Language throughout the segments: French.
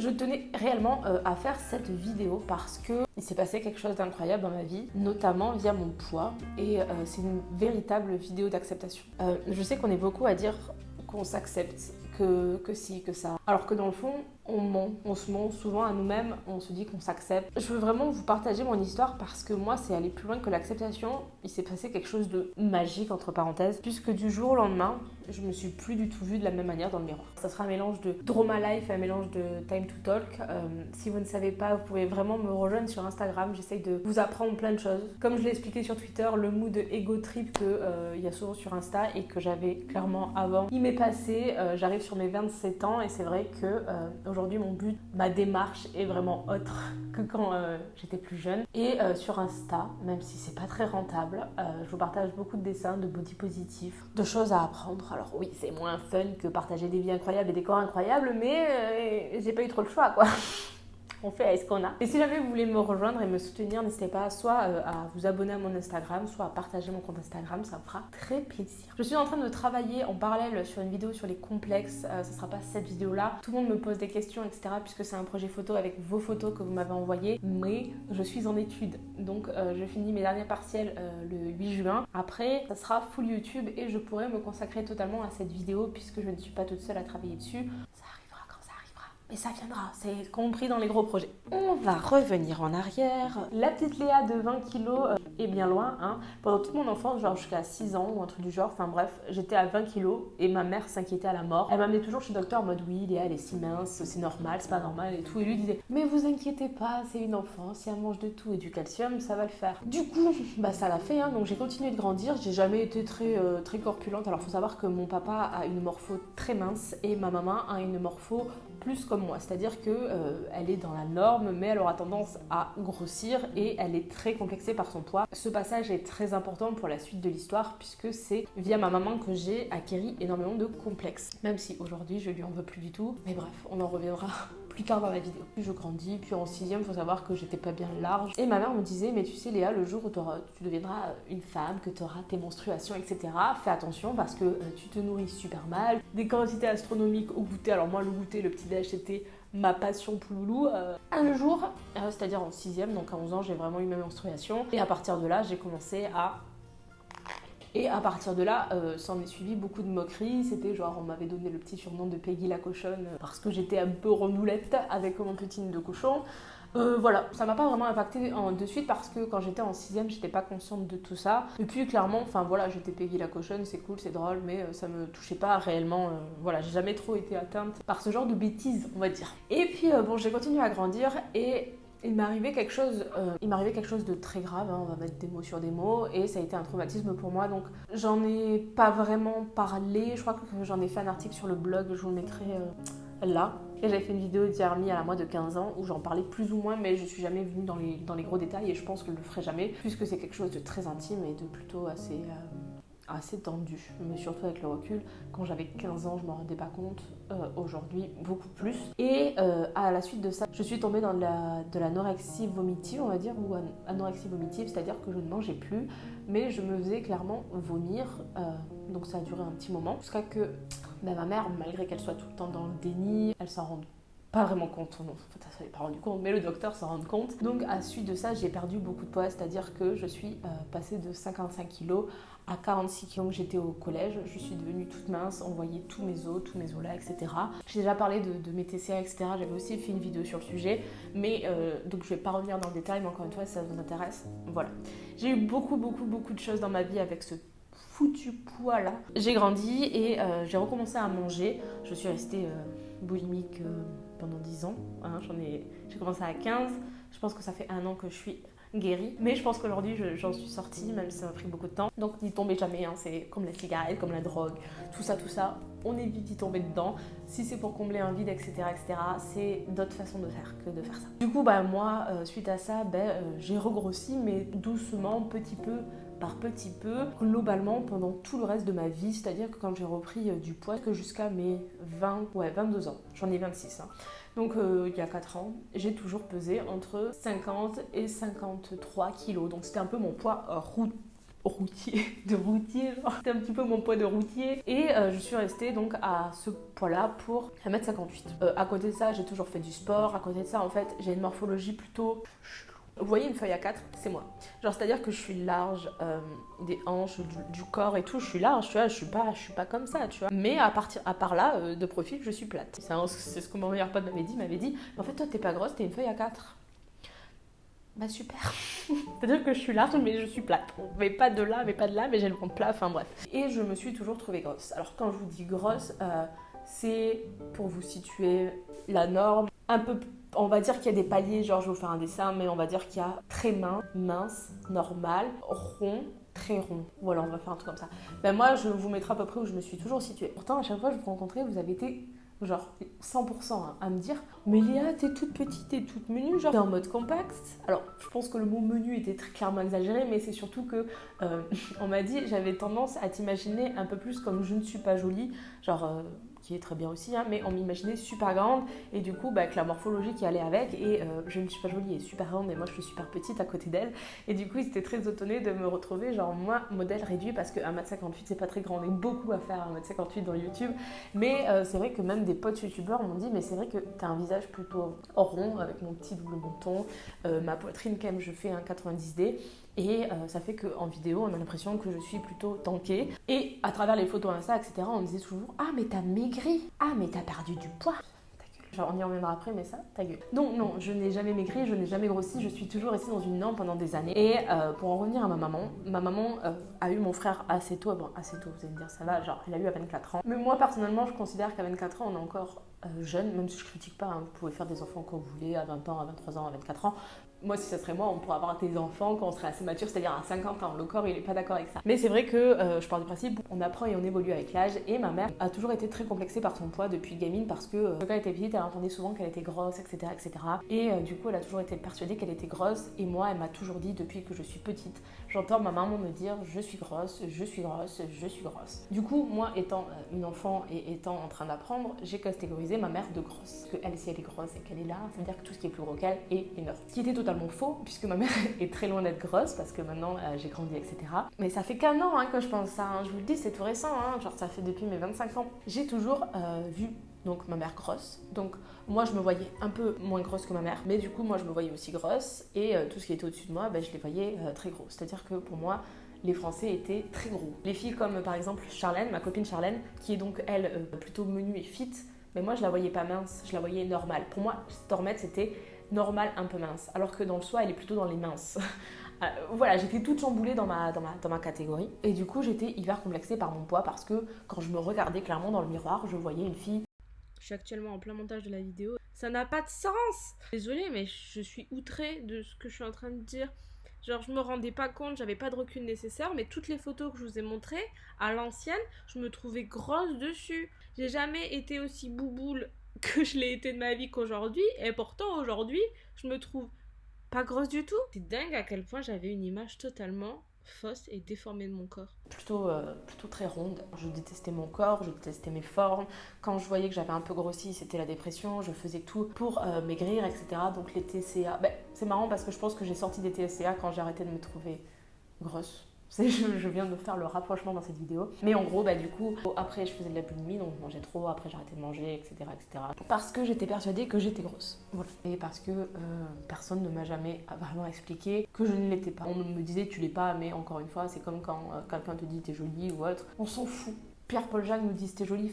je tenais réellement euh, à faire cette vidéo parce que il s'est passé quelque chose d'incroyable dans ma vie, notamment via mon poids, et euh, c'est une véritable vidéo d'acceptation. Euh, je sais qu'on est beaucoup à dire qu'on s'accepte, que, que si, que ça. Alors que dans le fond, on ment, on se ment souvent à nous-mêmes, on se dit qu'on s'accepte. Je veux vraiment vous partager mon histoire parce que moi, c'est aller plus loin que l'acceptation. Il s'est passé quelque chose de magique, entre parenthèses, puisque du jour au lendemain, je me suis plus du tout vue de la même manière dans le miroir. Ça sera un mélange de Drama Life et un mélange de Time to Talk. Euh, si vous ne savez pas, vous pouvez vraiment me rejoindre sur Instagram. J'essaye de vous apprendre plein de choses. Comme je l'ai expliqué sur Twitter, le mood ego trip qu'il euh, y a souvent sur Insta et que j'avais clairement avant, il m'est passé. Euh, j'arrive sur mes 27 ans et c'est vrai que aujourd'hui, mon but, ma démarche est vraiment autre que quand j'étais plus jeune. Et sur Insta, même si c'est pas très rentable, je vous partage beaucoup de dessins, de body positifs, de choses à apprendre. Alors oui, c'est moins fun que partager des vies incroyables et des corps incroyables, mais euh, j'ai pas eu trop le choix quoi on fait avec ce qu'on a. Et si jamais vous voulez me rejoindre et me soutenir, n'hésitez pas soit euh, à vous abonner à mon Instagram, soit à partager mon compte Instagram, ça me fera très plaisir. Je suis en train de travailler en parallèle sur une vidéo sur les complexes, euh, ce sera pas cette vidéo-là. Tout le monde me pose des questions, etc. puisque c'est un projet photo avec vos photos que vous m'avez envoyées, mais je suis en études. Donc euh, je finis mes derniers partiels le 8 juin. Après, ça sera full YouTube et je pourrai me consacrer totalement à cette vidéo puisque je ne suis pas toute seule à travailler dessus. Mais ça viendra, c'est compris dans les gros projets. On va revenir en arrière. La petite Léa de 20 kilos euh, est bien loin. Hein. Pendant toute mon enfance, genre jusqu'à 6 ans ou un truc du genre, enfin bref, j'étais à 20 kilos et ma mère s'inquiétait à la mort. Elle m'amenait toujours chez le docteur en mode oui, Léa elle est si mince, c'est normal, c'est pas normal et tout. Et lui disait mais vous inquiétez pas, c'est une enfant, si elle mange de tout et du calcium, ça va le faire. Du coup, bah ça l'a fait, hein. donc j'ai continué de grandir. J'ai jamais été très, euh, très corpulente. Alors faut savoir que mon papa a une morpho très mince et ma maman a une morpho plus comme moi, c'est-à-dire que euh, elle est dans la norme, mais elle aura tendance à grossir et elle est très complexée par son poids. Ce passage est très important pour la suite de l'histoire puisque c'est via ma maman que j'ai acquéri énormément de complexes. Même si aujourd'hui je lui en veux plus du tout, mais bref, on en reviendra plus tard dans la vidéo. Puis je grandis, puis en sixième, faut savoir que j'étais pas bien large. Et ma mère me disait, mais tu sais Léa, le jour où tu deviendras une femme, que tu auras tes menstruations, etc., fais attention parce que euh, tu te nourris super mal. Des quantités astronomiques au goûter. Alors moi, le goûter, le petit déj, c'était ma passion pouloulou. Euh, un jour, euh, c'est-à-dire en sixième, donc à 11 ans, j'ai vraiment eu ma menstruation. Et à partir de là, j'ai commencé à et à partir de là, euh, s'en est suivi beaucoup de moqueries. C'était genre, on m'avait donné le petit surnom de Peggy la cochonne parce que j'étais un peu rendoulette avec mon petite de cochon. Euh, voilà, ça m'a pas vraiment impacté en, de suite parce que quand j'étais en 6ème, j'étais pas consciente de tout ça. Et puis clairement, enfin voilà, j'étais Peggy la cochonne, c'est cool, c'est drôle, mais euh, ça me touchait pas réellement. Euh, voilà, j'ai jamais trop été atteinte par ce genre de bêtises, on va dire. Et puis bon, j'ai continué à grandir et il quelque chose, il m'est quelque chose de très grave. Hein, on va mettre des mots sur des mots, et ça a été un traumatisme pour moi. Donc, j'en ai pas vraiment parlé. Je crois que j'en ai fait un article sur le blog. Je vous le mettrai là. Et j'avais fait une vidéo d'Yarmi à la moi de 15 ans où j'en parlais plus ou moins, mais je suis jamais venue dans les, dans les gros détails et je pense que je le ferai jamais, puisque c'est quelque chose de très intime et de plutôt assez. Euh, assez tendu, mais surtout avec le recul. Quand j'avais 15 ans, je m'en rendais pas compte. Euh, aujourd'hui, beaucoup plus. Et euh, à la suite de ça, je suis tombée dans de l'anorexie vomitive, on va dire, ou anorexie vomitive, c'est-à-dire que je ne mangeais plus, mais je me faisais clairement vomir. Donc ça a duré un petit moment, jusqu'à que ben, ma mère, malgré qu'elle soit tout le temps dans le déni, elle s'en rend pas vraiment compte, non, ça s'est pas rendu compte, mais le docteur s'en rend compte. Donc à suite de ça, j'ai perdu beaucoup de poids, c'est-à-dire que je suis passée de 55 kg à 46 kg, j'étais au collège, je suis devenue toute mince, on voyait tous mes os, tous mes os là, etc. J'ai déjà parlé de, mes TCA, etc. J'avais aussi fait une vidéo sur le sujet, mais euh, donc je vais pas revenir dans le détail, mais encore une fois, si ça vous intéresse, voilà. J'ai eu beaucoup, beaucoup, beaucoup de choses dans ma vie avec ce foutu poids là. J'ai grandi et euh, j'ai recommencé à manger. Je suis restée euh, boulimique pendant 10 ans. Hein. J'en ai, j'ai commencé à 15. Je pense que ça fait un an que je suis guéri. Mais je pense qu'aujourd'hui, j'en suis sortie, même si ça m'a pris beaucoup de temps. Donc n'y tombez jamais, hein. c'est comme la cigarette, comme la drogue, tout ça, tout ça. On évite d'y tomber dedans. Si c'est pour combler un vide, etc., etc., c'est d'autres façons de faire que de faire ça. Du coup, bah, moi, euh, suite à ça, ben, euh, j'ai regrossi, mais doucement, petit peu, par petit peu, globalement pendant tout le reste de ma vie, c'est-à-dire que quand j'ai repris euh, du poids, que jusqu'à mes 20, ouais 22 ans, j'en ai 26, hein. Donc euh, il y a 4 ans, j'ai toujours pesé entre 50 et 53 kilos. Donc c'était un peu mon poids routier, de routier, genre c'était un petit peu mon poids de routier et euh, je suis restée donc à ce poids-là pour 1m58. Euh, à côté de ça, j'ai toujours fait du sport, à côté de ça en fait, j'ai une morphologie plutôt vous voyez une feuille à 4, c'est moi. Genre c'est-à-dire que je suis large euh, des hanches, du, corps et tout, je suis large, tu vois, je suis pas, je suis pas comme ça, tu vois. Mais à partir, à part là, de profil, je suis plate. C'est ce que mon meilleur pote m'avait dit, m'avait dit, en fait toi t'es pas grosse, t'es une feuille à 4. Bah super. C'est-à-dire que je suis large mais je suis plate. Mais pas de là, mais pas de là, mais j'ai le ventre plat, enfin bref. Et je me suis toujours trouvée grosse. Alors quand je vous dis grosse, euh, c'est pour vous situer la norme. Un peu, on va dire qu'il y a des paliers, genre je vais vous faire un dessin, mais on va dire qu'il y a très mince, mince, normal, rond, très rond. Voilà, on va faire un truc comme ça. Ben moi, je vous mettrai à peu près où je me suis toujours située. Pourtant, à chaque fois que je vous rencontrais, vous avez été genre 100% hein, à me dire mais Léa t'es toute petite t'es toute menue genre t'es en mode compact alors je pense que le mot menu était très clairement exagéré mais c'est surtout que euh, on m'a dit j'avais tendance à t'imaginer un peu plus comme je ne suis pas jolie genre euh, qui est très bien aussi, hein, mais on m'imaginait super grande. Et du coup bah, avec la morphologie qui allait avec et euh, je ne suis pas jolie et super grande mais moi je suis super petite à côté d'elle. Et du coup ils étaient très étonnés de me retrouver genre moi modèle réduit parce que 1m58 c'est pas très grand, on a beaucoup à faire 1m58 dans YouTube. Mais euh, c'est vrai que même des potes youtubeurs m'ont dit mais c'est vrai que tu as un visage plutôt rond avec mon petit double menton, euh, ma poitrine quand même je fais un 90D et euh, ça fait qu'en vidéo, on a l'impression que je suis plutôt tankée. Et à travers les photos Insta, etc., on me disait toujours Ah, mais t'as maigri Ah, mais t'as perdu du poids Genre, on y reviendra après, mais ça, ta gueule. Donc, non, je n'ai jamais maigri, je n'ai jamais grossi, je suis toujours restée dans une norme pendant des années. Et euh, pour en revenir à ma maman, ma maman euh, a eu mon frère assez tôt. Assez tôt, vous allez me dire, ça va, genre, elle a eu à 24 ans. Mais moi, personnellement, je considère qu'à 24 ans, on est encore jeune, même si je critique pas, hein. vous pouvez faire des enfants quand vous voulez, à 20 ans, à 23 ans, à 24 ans moi, si ça serait moi, on pourrait avoir des enfants quand on serait assez mature, c'est-à-dire à 50 ans. Le corps, il est pas d'accord avec ça. Mais c'est vrai que euh, je pars du principe, on apprend et on évolue avec l'âge. Et ma mère a toujours été très complexée par son poids depuis gamine parce que euh, quand elle était petite, elle entendait souvent qu'elle était grosse, etc., etc. Et euh, du coup, elle a toujours été persuadée qu'elle était grosse. Et moi, elle m'a toujours dit depuis que je suis petite, j'entends ma maman me dire je suis grosse, je suis grosse, je suis grosse. Du coup, moi, étant une enfant et étant en train d'apprendre, j'ai catégorisé ma mère de grosse. Que elle, si elle est grosse et qu'elle est là, ça veut dire que tout ce qui est plus gros qu'elle est énorme. Ce qui était totalement faux puisque ma mère est très loin d'être grosse parce que maintenant euh, j'ai grandi, etc. Mais ça fait qu'un an hein, que je pense ça. Hein. Je vous le dis, c'est tout récent. Hein. Genre, ça fait depuis mes 25 ans. J'ai toujours euh, vu donc ma mère grosse. Donc moi je me voyais un peu moins grosse que ma mère, mais du coup moi je me voyais aussi grosse et euh, tout ce qui était au-dessus de moi, ben, je les voyais très gros. C'est-à-dire que pour moi les Français étaient très gros. Les filles comme par exemple Charlène, ma copine Charlène, qui est donc elle plutôt menue et fit, mais moi je la voyais pas mince, je la voyais normale. Pour moi, Stormette c'était normal un peu mince, alors que dans le soi, elle est plutôt dans les minces. Euh, voilà, j'étais toute chamboulée dans ma, dans, ma, dans ma catégorie. Et du coup, j'étais hyper complexée par mon poids parce que quand je me regardais clairement dans le miroir, je voyais une fille. Je suis actuellement en plein montage de la vidéo. Ça n'a pas de sens Désolée, mais je suis outrée de ce que je suis en train de dire. Genre, je me rendais pas compte, j'avais pas de recul nécessaire, mais toutes les photos que je vous ai montrées, à l'ancienne, je me trouvais grosse dessus. J'ai jamais été aussi bouboule que je l'ai été de ma vie qu'aujourd'hui. Et pourtant, aujourd'hui, je me trouve pas grosse du tout. C'est dingue à quel point j'avais une image totalement fausse et déformée de mon corps. Plutôt, euh, plutôt très ronde. Je détestais mon corps, je détestais mes formes. Quand je voyais que j'avais un peu grossi, c'était la dépression. Je faisais tout pour euh, maigrir, etc. Donc les TCA, ben, c'est marrant parce que je pense que j'ai sorti des TCA quand j'ai arrêté de me trouver grosse. Je, viens de faire le rapprochement dans cette vidéo. Mais en gros, bah, du coup, après, je faisais de la boulimie, donc je mangeais trop, après, j'arrêtais de manger, etc., etc. Parce que j'étais persuadée que j'étais grosse. Et parce que euh, personne ne m'a jamais vraiment expliqué que je ne l'étais pas. On me disait, tu l'es pas, mais encore une fois, c'est comme quand euh, quelqu'un te dit, t'es jolie ou autre. On s'en fout. Pierre-Paul Jacques nous dit c'était joli.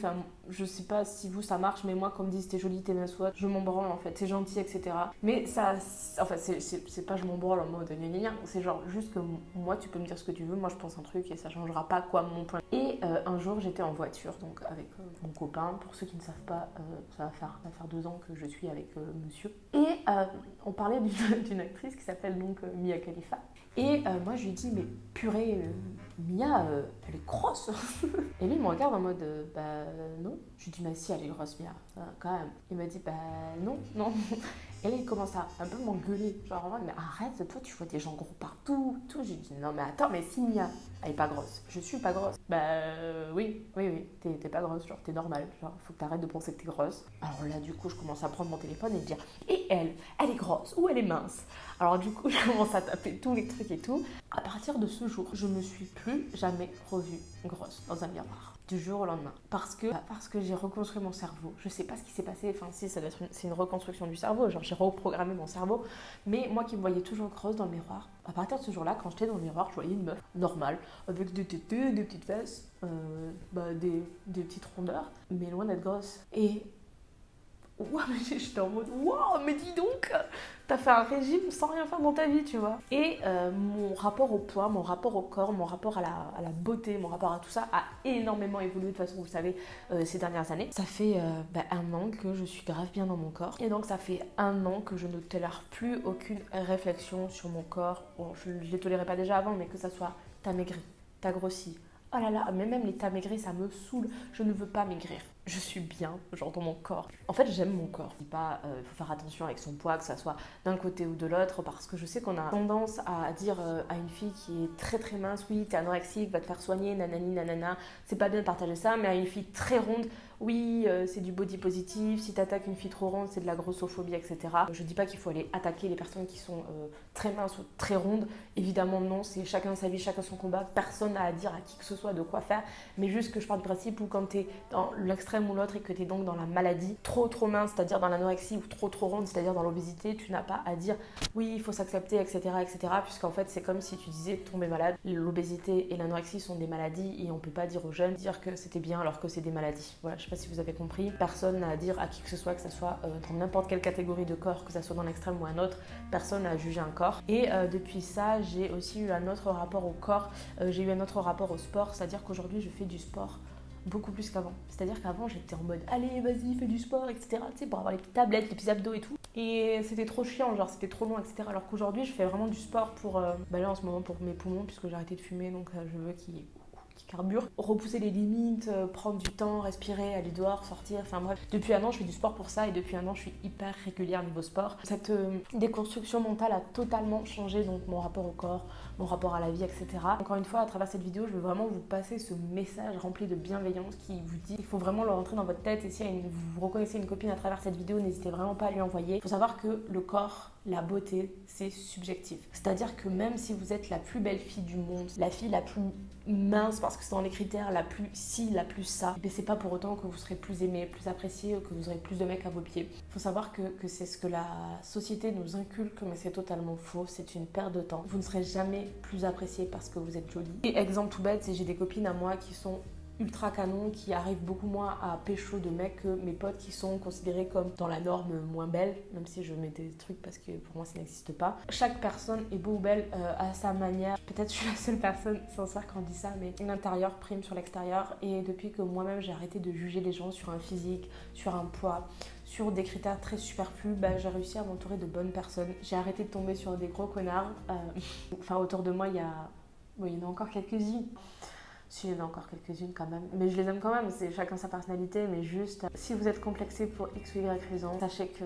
Je sais pas si vous ça marche, mais moi, quand me dit c'était joli, t'es mince soit, je m'en branle en fait, c'est gentil, etc. Mais ça, enfin, c'est pas je m'en branle en mode gna gna c'est genre juste que moi, tu peux me dire ce que tu veux, moi je pense un truc et ça changera pas quoi mon point. Et euh, un jour, j'étais en voiture, donc avec euh, mon copain. Pour ceux qui ne savent pas, euh, ça, va faire, ça va faire deux ans que je suis avec monsieur. Et on parlait d'une actrice qui s'appelle donc Mia Khalifa. Et moi, je lui dis, mais purée, Mia, elle est grosse. et lui, il me regarde en mode, bah non. Je lui dis, mais si, elle est grosse, Mia, quand même. Il m'a dit, bah non, non. Et là, il commence à un peu m'engueuler. Genre, en mode, mais arrête, toi, tu vois des gens gros partout. Tout. J'ai dit, non, mais attends, mais si Mia, elle est pas grosse. Je suis pas grosse. Bah oui, oui, oui, t'es pas grosse. Genre, t'es normal. Genre, faut que t'arrêtes de penser que t'es grosse. Alors là, du coup, je commence à prendre mon téléphone et dire, et elle Elle est grosse ou elle est mince? Alors du coup, je commence à taper tous les trucs et tout. À partir de ce jour, je me suis plus jamais revue grosse dans un miroir du jour au lendemain. Parce que, bah, parce que j'ai reconstruit mon cerveau. Je sais pas ce qui s'est passé. Enfin, si, ça doit être une, c'est une reconstruction du cerveau. Genre, j'ai reprogrammé mon cerveau. Mais moi qui me voyais toujours grosse dans le miroir, à partir de ce jour-là, quand j'étais dans le miroir, je voyais une meuf normale, avec des tétés, des petites fesses, euh, bah, des, des petites rondeurs, mais loin d'être grosse. Et Ouah, mais j'étais en mode Waouh, mais dis donc, t'as fait un régime sans rien faire dans ta vie, tu vois. Et euh, mon rapport au poids, mon rapport au corps, mon rapport à la, beauté, mon rapport à tout ça a énormément évolué de façon, vous savez, euh, ces dernières années. Ça fait euh, bah, un an que je suis grave bien dans mon corps. Et donc, ça fait un an que je ne tolère plus aucune réflexion sur mon corps. Bon, je ne les tolérais pas déjà avant, mais que ça soit t'as maigri, t'as grossi, Oh là là, mais même l'état maigri, ça me saoule. Je ne veux pas maigrir. Je suis bien, genre dans mon corps. En fait, j'aime mon corps. Il pas, euh, faut faire attention avec son poids, que ça soit d'un côté ou de l'autre, parce que je sais qu'on a tendance à dire euh, à une fille qui est très très mince, oui, t'es anorexique, va te faire soigner, nanani, nanana. C'est pas bien de partager ça, mais à une fille très ronde, oui, euh, c'est du body positif, si t'attaques une fille trop ronde, c'est de la grossophobie, etc. Je dis pas qu'il faut aller attaquer les personnes qui sont euh, très minces ou très rondes. Évidemment, non, c'est chacun sa vie, chacun son combat. Personne n'a à dire à qui que ce soit de quoi faire. Mais juste que je parle du principe où quand t'es dans l'extrême ou l'autre et que t'es donc dans la maladie, trop trop mince, c'est-à-dire dans l'anorexie, ou trop trop ronde, c'est-à-dire dans l'obésité, tu n'as pas à dire oui, il faut s'accepter, etc. etc. Puisqu'en fait, c'est comme si tu disais tomber malade. L'obésité et l'anorexie sont des maladies et on peut pas dire aux jeunes dire que c'était bien alors que c'est des maladies. Voilà, sais pas si vous avez compris. Personne n'a à dire à qui que ce soit, que ce soit euh, dans n'importe quelle catégorie de corps, que ce soit dans l'extrême ou un autre. Personne n'a à juger un corps. Et euh, depuis ça, j'ai aussi eu un autre rapport au corps. Euh, j'ai eu un autre rapport au sport. C'est-à-dire qu'aujourd'hui, je fais du sport beaucoup plus qu'avant. C'est-à-dire qu'avant, j'étais en mode allez, vas-y, fais du sport, etc. Tu sais, pour avoir les petites tablettes, les petits abdos et tout. Et c'était trop chiant, genre c'était trop long, etc. Alors qu'aujourd'hui, je fais vraiment du sport pour. bah là, en ce moment, pour mes poumons, puisque j'ai arrêté de fumer, donc je veux qu'ils carbure, repousser les limites, euh, prendre du temps, respirer, aller dehors, sortir, enfin bref. Depuis un an, je fais du sport pour ça et depuis un an, je suis hyper régulière niveau sport. Cette euh, déconstruction mentale a totalement changé donc mon rapport au corps, mon rapport à la vie, etc. Encore une fois, à travers cette vidéo, je veux vraiment vous passer ce message rempli de bienveillance qui vous dit il faut vraiment le rentrer dans votre tête et si vous reconnaissez une copine à travers cette vidéo, n'hésitez vraiment pas à lui envoyer. Il faut savoir que le corps, la beauté, c'est subjectif. C'est-à-dire que même si vous êtes la plus belle fille du monde, la fille la plus mince parce que c'est dans les critères la plus ci, la plus ça, mais c'est pas pour autant que vous serez plus aimé, plus apprécié ou que vous aurez plus de mecs à vos pieds. Faut savoir que, que c'est ce que la société nous inculque, mais c'est totalement faux, c'est une perte de temps. Vous ne serez jamais plus apprécié parce que vous êtes jolie. Et exemple tout bête, c'est j'ai des copines à moi qui sont ultra canon qui arrive beaucoup moins à pécho de mecs que mes potes qui sont considérés comme dans la norme moins belle, même si je mets des trucs parce que pour moi ça n'existe pas. Chaque personne est beau ou belle euh, à sa manière. Peut-être je suis la seule personne sincère quand dit ça, mais l'intérieur prime sur l'extérieur. Et depuis que moi-même j'ai arrêté de juger les gens sur un physique, sur un poids, sur des critères très superflus, bah, j'ai réussi à m'entourer de bonnes personnes. J'ai arrêté de tomber sur des gros connards. Euh, enfin, autour de moi, il y a... En a encore quelques-unes. Si, il y en a encore quelques-unes quand même. Mais je les aime quand même, c'est chacun sa personnalité. Mais juste, si vous êtes complexé pour X ou Y raison, sachez que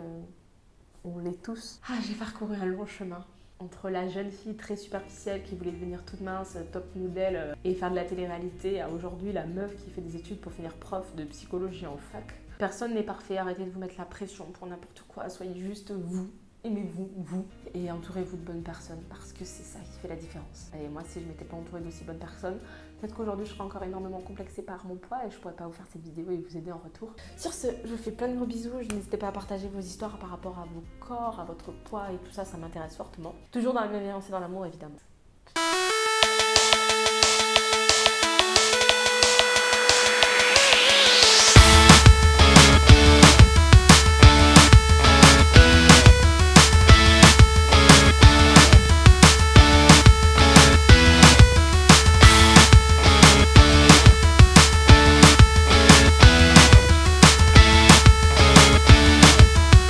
on l'est tous. Ah, j'ai parcouru un long chemin entre la jeune fille très superficielle qui voulait devenir toute mince, top modèle euh, et faire de la télé-réalité, à aujourd'hui la meuf qui fait des études pour finir prof de psychologie en fac. Personne n'est parfait, arrêtez de vous mettre la pression pour n'importe quoi, soyez juste vous aimez-vous, vous, et entourez-vous de bonnes personnes parce que c'est ça qui fait la différence. Et moi, si je m'étais pas entourée d'aussi bonnes personnes, peut-être qu'aujourd'hui je serais encore énormément complexée par mon poids et je pourrais pas vous faire cette vidéo et vous aider en retour. Sur ce, je vous fais plein de gros bisous. N'hésitez pas à partager vos histoires par rapport à vos corps, à votre poids et tout ça, ça m'intéresse fortement. Toujours dans la bienveillance et dans l'amour, évidemment.